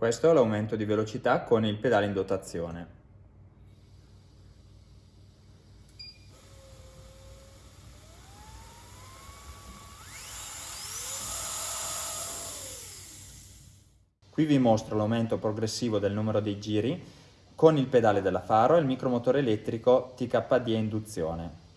Questo è l'aumento di velocità con il pedale in dotazione. Qui vi mostro l'aumento progressivo del numero dei giri con il pedale della faro e il micromotore elettrico TKD a induzione.